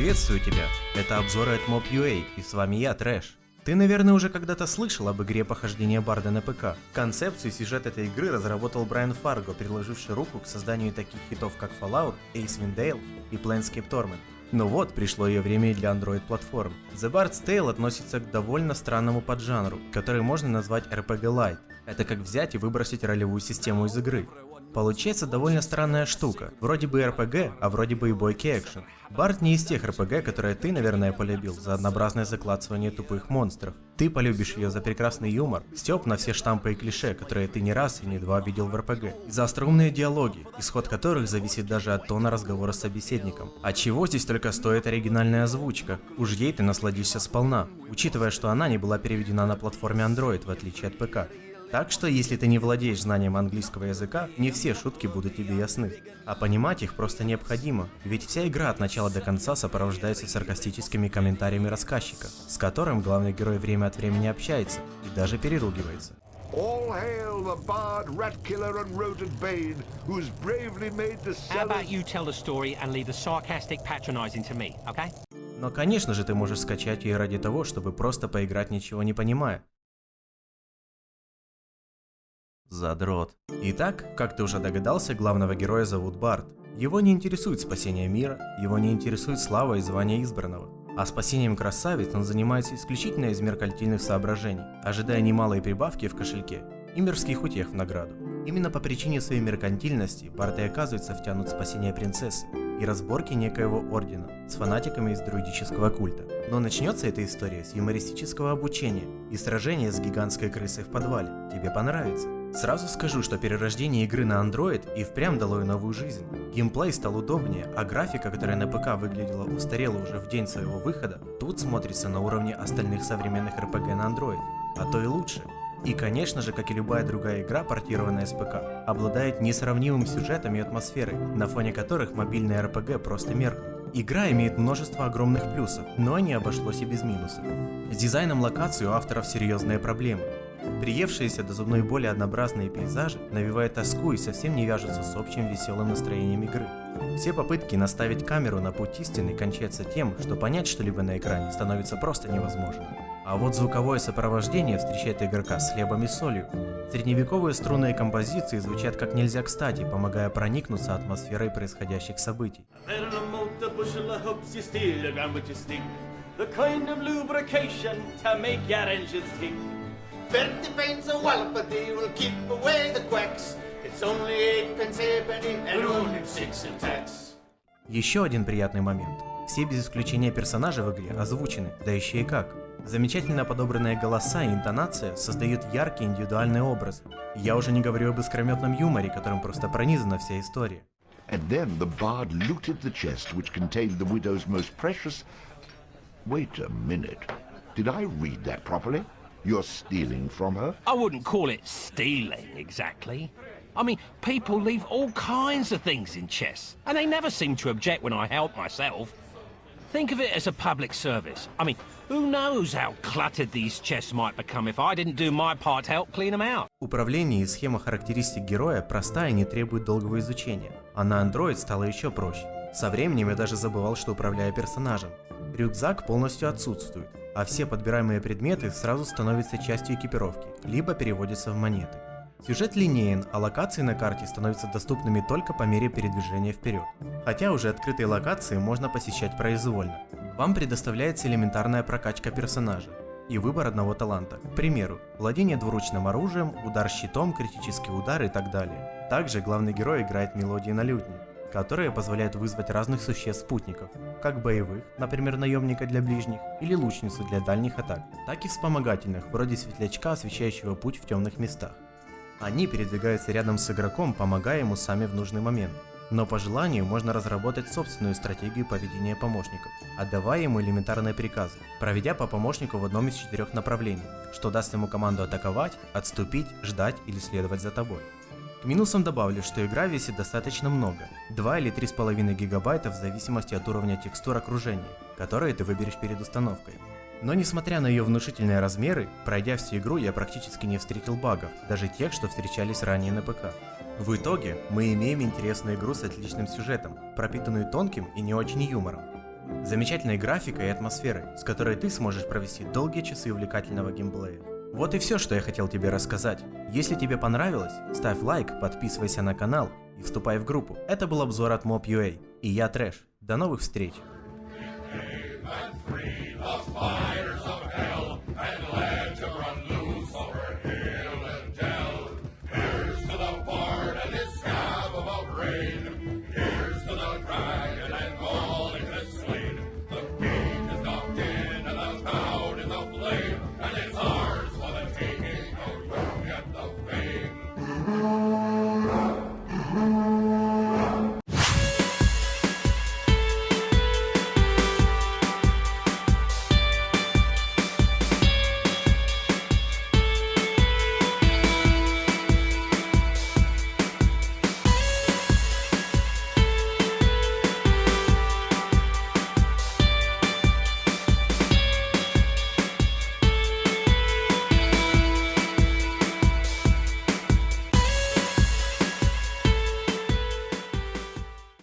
Приветствую тебя! Это обзоры от Mob.ua и с вами я, Трэш. Ты, наверное, уже когда-то слышал об игре похождения Барда на ПК. Концепцию и сюжет этой игры разработал Брайан Фарго, приложивший руку к созданию таких хитов как Fallout, Ace Dale и Planescape Torment. Но вот, пришло ее время и для Android-платформ. The Bard's Tale относится к довольно странному поджанру, который можно назвать RPG Light. Это как взять и выбросить ролевую систему из игры. Получается довольно странная штука. Вроде бы RPG, а вроде бы и бойки экшен. Барт не из тех RPG, которые ты, наверное, полюбил за однообразное закладывание тупых монстров. Ты полюбишь ее за прекрасный юмор, степ на все штампы и клише, которые ты не раз и не два видел в RPG. И за остроумные диалоги, исход которых зависит даже от тона разговора с собеседником. А чего здесь только стоит оригинальная озвучка? Уж ей ты насладишься сполна, учитывая, что она не была переведена на платформе Android, в отличие от ПК. Так что, если ты не владеешь знанием английского языка, не все шутки будут тебе ясны. А понимать их просто необходимо, ведь вся игра от начала до конца сопровождается саркастическими комментариями рассказчика, с которым главный герой время от времени общается и даже переругивается. All hail the bard, rat killer and rodent bane, who's bravely made the How about you tell the story and leave the sarcastic patronizing to me, okay? Но конечно же ты можешь скачать ее ради того, чтобы просто поиграть ничего не понимая, Задрот. Итак, как ты уже догадался, главного героя зовут Барт. Его не интересует спасение мира, его не интересует слава и звание избранного. А спасением красавиц он занимается исключительно из меркальтильных соображений, ожидая немалые прибавки в кошельке и мирских утех в награду. Именно по причине своей меркантильности Барт и оказывается втянут в спасение принцессы и разборки некоего ордена с фанатиками из друидического культа. Но начнется эта история с юмористического обучения и сражения с гигантской крысой в подвале. Тебе понравится. Сразу скажу, что перерождение игры на Android и впрямь дало ей новую жизнь. Геймплей стал удобнее, а графика, которая на ПК выглядела устарела уже в день своего выхода, тут смотрится на уровне остальных современных RPG на Android, а то и лучше. И конечно же, как и любая другая игра, портированная с ПК, обладает несравнимым сюжетом и атмосферой, на фоне которых мобильные RPG просто меркнут. Игра имеет множество огромных плюсов, но не обошлось и без минусов. С дизайном локаций у авторов серьезные проблемы. Приевшиеся до зубной боли однообразные пейзажи навевают тоску и совсем не вяжутся с общим веселым настроением игры. Все попытки наставить камеру на путь истины кончаются тем, что понять что-либо на экране становится просто невозможно. А вот звуковое сопровождение встречает игрока с хлебом и солью. Средневековые струнные композиции звучат как нельзя кстати, помогая проникнуться атмосферой происходящих событий. The kind of lubrication to make your engines tick. Thirty pence a wallop a day will keep away the quacks. It's only eight pence halfpenny and only six in tax. Еще один приятный момент. Все без исключения персонажи в игре озвучены, да еще и как. Замечательно подобранные голоса и интонация создают яркие индивидуальные образы. Я уже не говорю об искрометном юморе, которым просто пронизана вся история. And then the bard looted the chest which contained the widow's most precious... Wait a minute. Did I read that properly? You're stealing from her? I wouldn't call it stealing, exactly. I mean, people leave all kinds of things in chests, and they never seem to object when I help myself. Think of it as a public service. I mean, who knows how cluttered these chests might become if I didn't do my part to help clean them out. Управление и схема характеристик героя простая и не требует долгого изучения, а на Android стало еще проще. Со временем я даже забывал, что управляю персонажем. Рюкзак полностью отсутствует, а все подбираемые предметы сразу становятся частью экипировки, либо переводятся в монеты. Сюжет линеен, а локации на карте становятся доступными только по мере передвижения вперед. Хотя уже открытые локации можно посещать произвольно. Вам предоставляется элементарная прокачка персонажа и выбор одного таланта. К примеру, владение двуручным оружием, удар щитом, критический удар и так далее. Также главный герой играет мелодии на лютне, которые позволяют вызвать разных существ-спутников, как боевых, например, наемника для ближних, или лучницу для дальних атак, так и вспомогательных, вроде светлячка, освещающего путь в темных местах. Они передвигаются рядом с игроком, помогая ему сами в нужный момент. Но по желанию можно разработать собственную стратегию поведения помощников, отдавая ему элементарные приказы, проведя по помощнику в одном из четырех направлений, что даст ему команду атаковать, отступить, ждать или следовать за тобой. К минусам добавлю, что игра весит достаточно много, 2 или 3,5 гигабайта в зависимости от уровня текстур окружения, которые ты выберешь перед установкой. Но несмотря на ее внушительные размеры, пройдя всю игру я практически не встретил багов, даже тех, что встречались ранее на ПК. В итоге мы имеем интересную игру с отличным сюжетом, пропитанную тонким и не очень юмором. замечательной графикой и атмосферой, с которой ты сможешь провести долгие часы увлекательного геймплея. Вот и все, что я хотел тебе рассказать. Если тебе понравилось, ставь лайк, подписывайся на канал и вступай в группу. Это был обзор от Mob.ua и я Трэш. До новых встреч! rain.